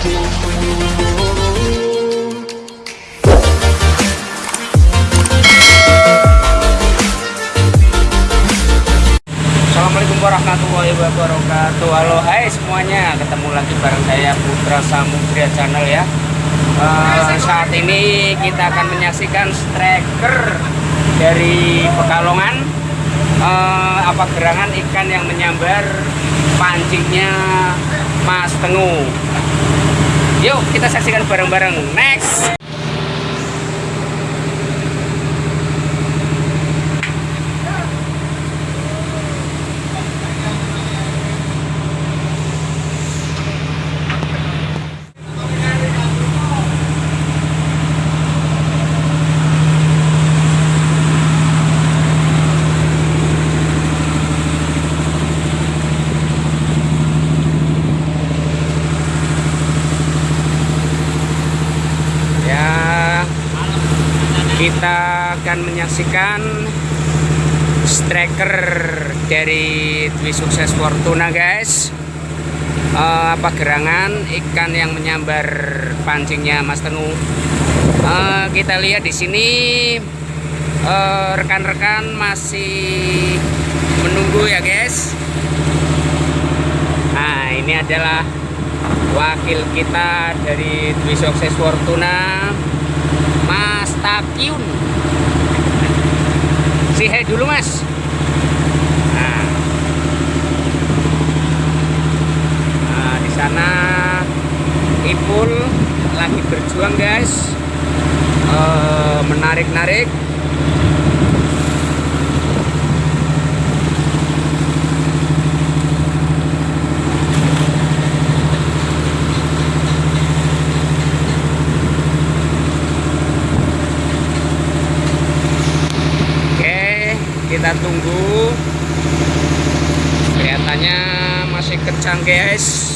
Assalamualaikum warahmatullahi wabarakatuh. Halo hai semuanya. Ketemu lagi bareng saya Putra Samudra Channel ya. Eh, Saat ini kita akan menyaksikan striker Dari Pekalongan. Eh, Apa gerangan ikan yang menyambar Pancingnya Mas Tengu Yuk kita saksikan bareng-bareng. Next Ya, kita akan menyaksikan striker dari Dwi Sukses Fortuna, guys. Eh, apa gerangan ikan yang menyambar pancingnya Mas Tenu? Eh, kita lihat di sini eh, rekan-rekan masih menunggu ya, guys. Nah, ini adalah wakil kita dari Dwi Sukses Fortuna Mas Takyun si hai dulu mas. Nah, Nah, di sana Ipul lagi berjuang guys. Eh, menarik-narik Oke, kita tunggu. Kelihatannya masih kencang, guys.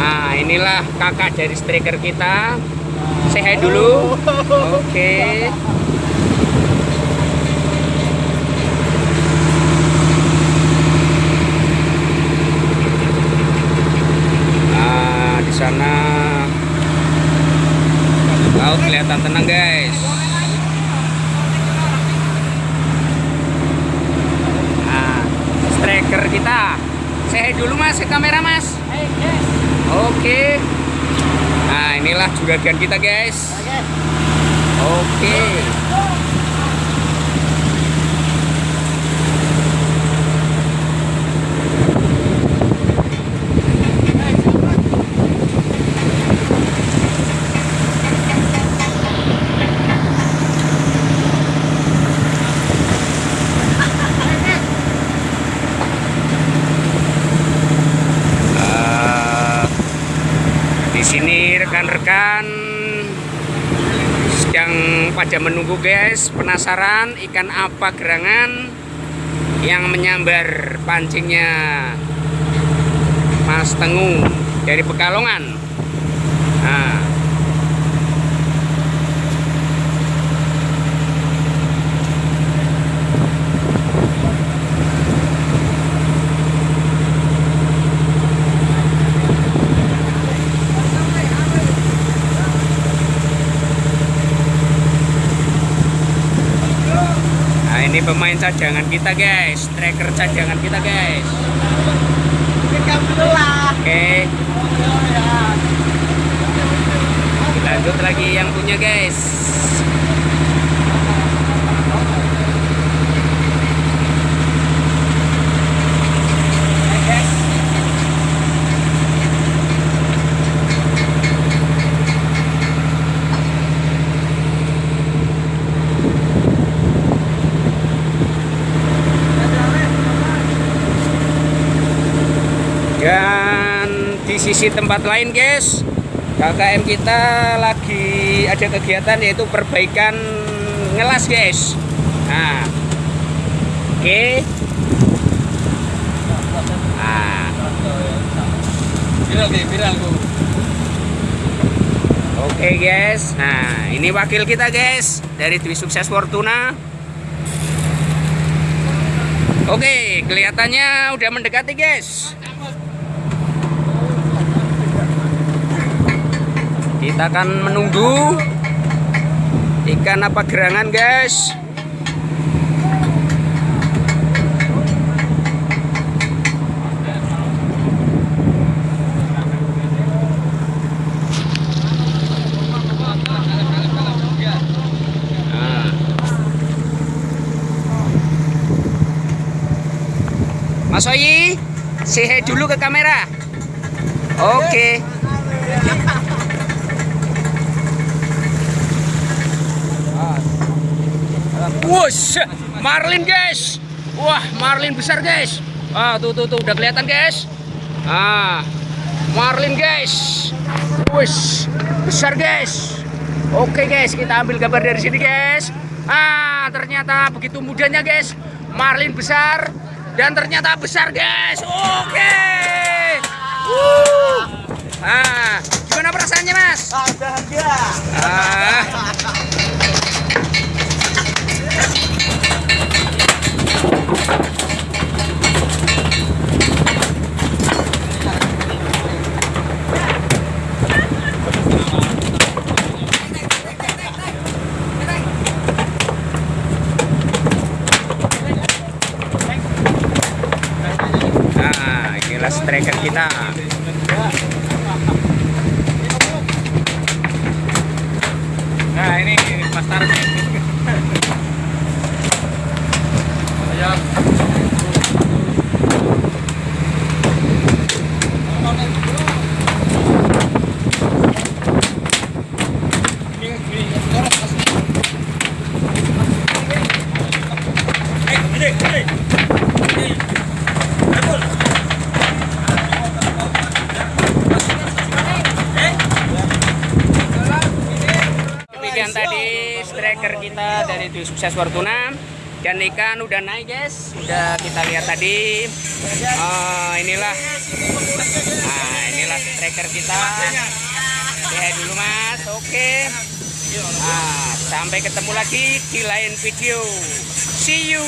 Nah, inilah kakak dari striker kita. Hi dulu. Oke. Nah, di sana laut kelihatan tenang, guys. Nah, striker kita. Saya dulu mas ke kamera mas. Oke. Nah, inilah juragan kita, guys. Oke. Di sini rekan-rekan. Sedang pada menunggu guys penasaran ikan apa gerangan yang menyambar pancingnya. Mas Tengu dari Pekalongan. Nah Nah ini pemain cadangan kita guys. Striker cadangan kita guys. Oke. Lanjut lagi yang punya guys Dan di sisi tempat lain guys KKM kita lagi ada kegiatan yaitu perbaikan ngelas guys Nah Oke Nah viral ku. Oke guys, nah ini wakil kita guys dari Dwi Sukses Fortuna. Oke, kelihatannya udah mendekati, guys. Kita akan menunggu ikan apa gerangan, guys. Nah. Mas Oyi, hi dulu ke kamera. Oke. Wush, marlin guys. Wah, marlin besar guys. Ah, tuh tuh tuh udah kelihatan guys. Ah, marlin guys. Wush, besar guys. Oke guys, kita ambil gambar dari sini guys. Ah, ternyata begitu mudahnya guys. Marlin besar dan ternyata besar guys. Oke. Wuh. Ah, gimana perasaannya mas? Ah. Nah, inilah striker kita. Nah ini pasarnya. Ayo. Demikian tadi striker kita dari Dwi Sukses Fortuna. Dan ikan udah naik guys. Udah kita lihat tadi. Eh, inilah. Nah inilah striker kita. Lihat dulu mas. Oke. Nah, sampai ketemu lagi di lain video. See you